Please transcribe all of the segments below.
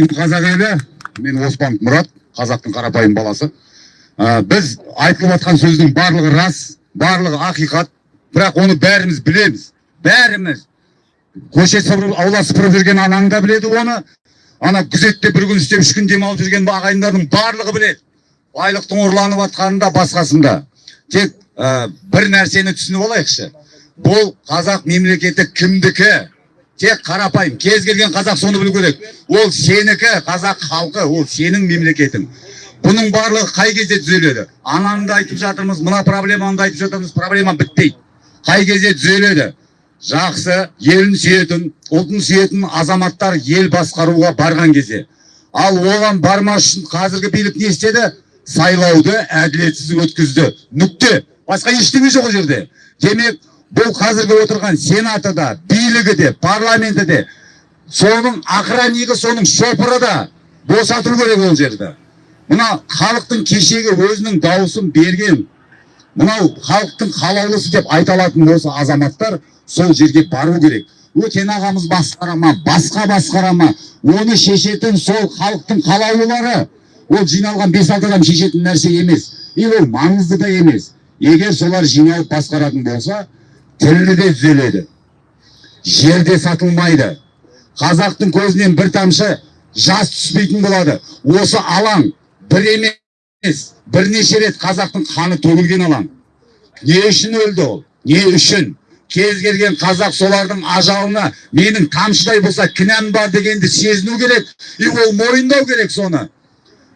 ассалаумағалейкум қазақ елі мен оспанов мұрат қазақтың қарапайым баласы. Ә, біз айтылып жатқан сөздің барлығы рас барлығы ақиқат бірақ оны бәріміз білеміз. Бәріміз. Көше сыпырып аула сыпырып жүрген анаң да біледі оны. Ана күзетте бір күн істеп үш күн демалып жүрген ағайындардың барлығы біледі. Байлықтың ұрланып жатқанын да басқасын да. Тек ә, бір нәрсені түсініп алайықшы. Бұл қазақ мемлекеті кімдікі? Тек қарапайым кез келген қазақ соны білу керек. Ол сенікі қазақ халқы ол сенің мемлекетің. Бұның барлығы қай кезде түзеледі? Ананы да айтып жатырмыз мына проблеманы да айтып жатырмыз проблема бітпейді. Қай кезде түзеледі? Жақсы елін сүйетін ұлтын сүйетін азаматтар ел басқаруға барған кезде. Ал оған бармас үшін қазіргі билік не істеді? Сайлауды әділетсіз өткізді. Нүкте. Басқа ештеңе жоқ ол жерде. Демек бұл қазіргі отырған сенаты да билігі де парламенті де. Соның охраннигі соның шопыры да босату керек ол жерді мына халықтың кешегі өзінің дауысын берген мынау халықтың қалаулысы деп айта алатын осы азаматтар сол жерге бару керек. Өтен ағамыз басқара ма басқа басқара ма? Оны шешетін сол халықтың қалаулылары ол жиналған бес алты адам шешетін нәрсе емес. И ол маңызды да емес. Егер солар жиналып басқаратын болса тілі де түзеледі. Жер де сатылмайды. Қазақтың көзінен бір тамшы жас түспейтін болады. Осы алаң бір емес бірнеше рет қазақтың қаны төгілген алаң. Не үшін өлді ол? Не үшін? Кез келген қазақ солардың ажалына менің тамшыдай болса кінәм бар дегенді сезіну керек и ол мойындау керек соны.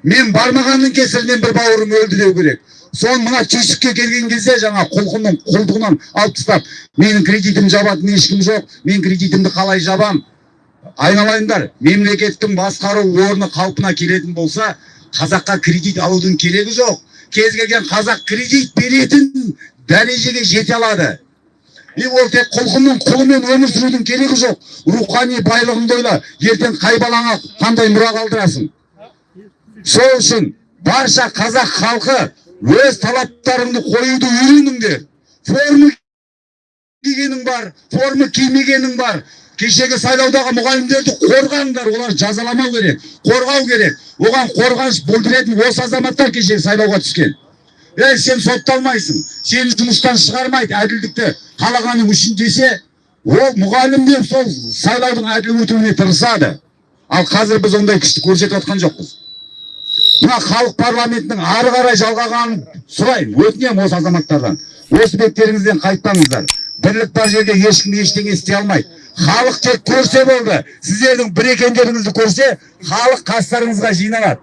Мен бармағанның кесірінен бір бауырым өлді деу керек. Соны мына түйсікке келген кезде жаңа құлқынның құлдығынан алып тастап менің кредитім жабатын ешкім жоқ мен кредитімді қалай жабам? Айналайындар мемлекеттің басқару орны қалпына келетін болса қазаққа кредит алудың керегі жоқ. Кез келген қазақ кредит беретін дәрежеге жете алады. И ол тек құлқынның құлымен өмір сүрудің керегі жоқ. Рухани байлығыңды ойла ертең қай балаңа қандай мұра қалдырасың? Сол үшін барша қазақ халқы өз талаптарыңды қоюды үйреніңдер форма кигенің бар форма кимегенің бар кешегі сайлаудағы мұғалімдерді қорғаңдар олар жазаламау керек қорғау керек оған қорғаныш білдіретін осы азаматтар кешегі сайлауға түскен ей сен сотталмайсың сені жұмыстан шығармайды әділдікті қалағаның үшін десе ол мұғалім деп сол сайлаудың әділ өтуіне тырысады ал қазір біз ондай күшті көрсетіп жатқан жоқпыз мына халық парламентінің ары қарай жалғағанын сұраймын. Өтінемін осы азаматтардан. Осы беттеріңізден қайтпаңыздар. Бірлік бар жерде ешкім ештеңе істей алмайды. Халық тек көрсе болды. Сіздердің бір екендеріңізді көрсе халық қастарыңызға жиналады.